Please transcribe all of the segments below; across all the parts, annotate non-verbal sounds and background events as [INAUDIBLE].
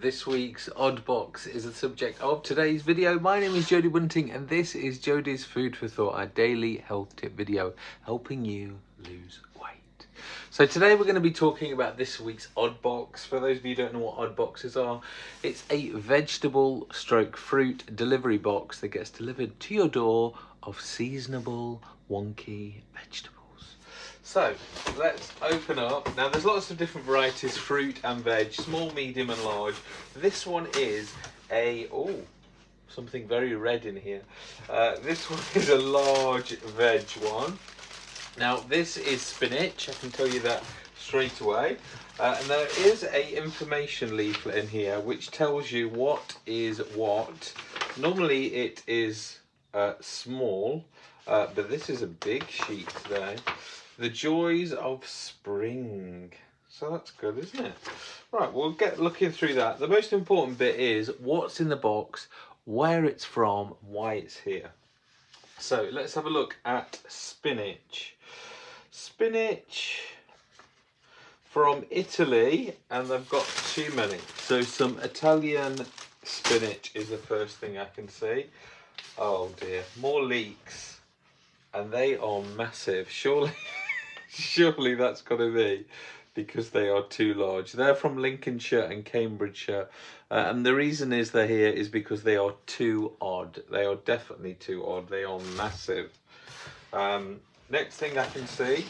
This week's Odd Box is the subject of today's video. My name is Jody Bunting and this is Jody's Food for Thought, our daily health tip video, helping you lose weight. So today we're going to be talking about this week's Odd Box. For those of you who don't know what Odd Boxes are, it's a vegetable stroke fruit delivery box that gets delivered to your door of seasonable wonky vegetables. So let's open up. Now there's lots of different varieties, fruit and veg, small, medium and large. This one is a, oh, something very red in here. Uh, this one [LAUGHS] is a large veg one. Now this is spinach, I can tell you that straight away. Uh, and there is a information leaflet in here which tells you what is what. Normally it is uh, small, uh, but this is a big sheet today. The joys of spring. So that's good, isn't it? Right, we'll get looking through that. The most important bit is what's in the box, where it's from, why it's here. So let's have a look at spinach. Spinach from Italy, and they've got too many. So some Italian spinach is the first thing I can see. Oh dear, more leeks. And they are massive. Surely [LAUGHS] [LAUGHS] Surely that's got to be because they are too large. They're from Lincolnshire and Cambridgeshire. Uh, and the reason is they're here is because they are too odd. They are definitely too odd. They are massive. Um, next thing I can see,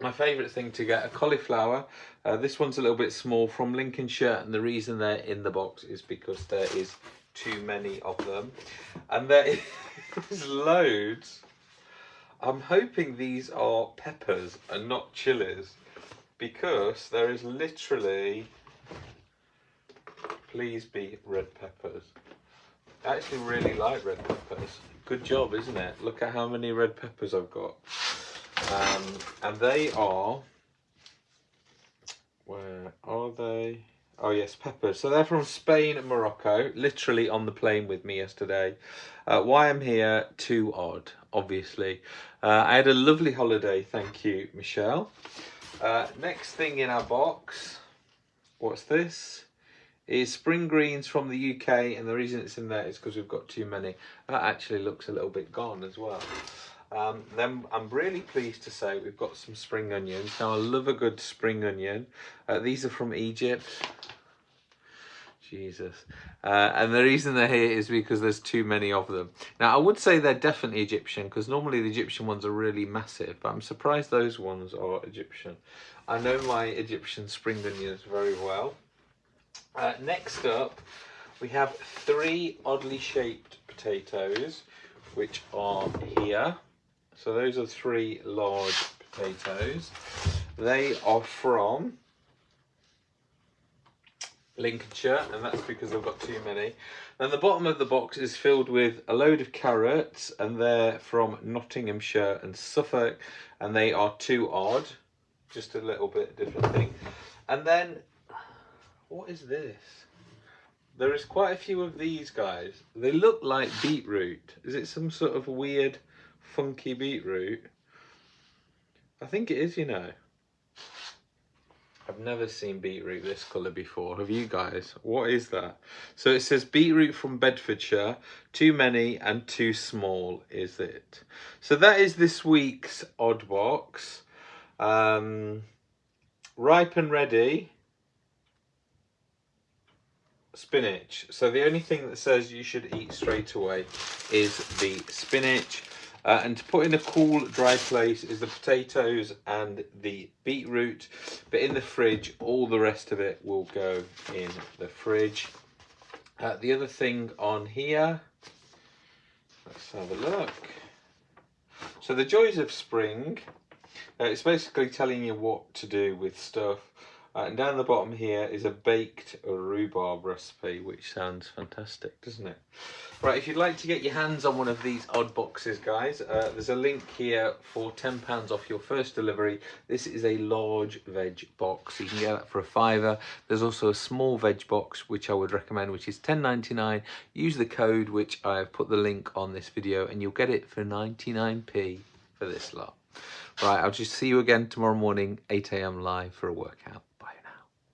my favourite thing to get, a cauliflower. Uh, this one's a little bit small from Lincolnshire. And the reason they're in the box is because there is too many of them. And there [LAUGHS] is loads I'm hoping these are peppers and not chilies because there is literally, please be red peppers. I actually really like red peppers. Good job, isn't it? Look at how many red peppers I've got. Um, and they are, where are they? Oh yes, peppers. So they're from Spain and Morocco, literally on the plane with me yesterday. Uh, why I'm here, too odd, obviously. Uh, I had a lovely holiday, thank you, Michelle. Uh, next thing in our box, what's this? Is spring greens from the UK, and the reason it's in there is because we've got too many. That actually looks a little bit gone as well. Um, then I'm really pleased to say we've got some spring onions. Now I love a good spring onion. Uh, these are from Egypt. Jesus. Uh, and the reason they're here is because there's too many of them. Now, I would say they're definitely Egyptian because normally the Egyptian ones are really massive, but I'm surprised those ones are Egyptian. I know my Egyptian spring onions very well. Uh, next up, we have three oddly shaped potatoes, which are here. So those are three large potatoes. They are from Lincolnshire, and that's because I've got too many. And the bottom of the box is filled with a load of carrots, and they're from Nottinghamshire and Suffolk, and they are too odd. Just a little bit different thing. And then, what is this? There is quite a few of these guys. They look like beetroot. Is it some sort of weird funky beetroot. I think it is, you know. I've never seen beetroot this colour before. Have you guys? What is that? So it says beetroot from Bedfordshire. Too many and too small is it? So that is this week's odd box. Um, ripe and ready. Spinach. So the only thing that says you should eat straight away is the spinach. Uh, and to put in a cool, dry place is the potatoes and the beetroot. But in the fridge, all the rest of it will go in the fridge. Uh, the other thing on here, let's have a look. So the joys of spring, uh, it's basically telling you what to do with stuff. Uh, and down the bottom here is a baked rhubarb recipe, which sounds fantastic, doesn't it? Right, if you'd like to get your hands on one of these odd boxes, guys, uh, there's a link here for £10 off your first delivery. This is a large veg box. You can get that for a fiver. There's also a small veg box, which I would recommend, which is 10.99. Use the code, which I've put the link on this video, and you'll get it for 99p for this lot. Right, I'll just see you again tomorrow morning, 8am live for a workout.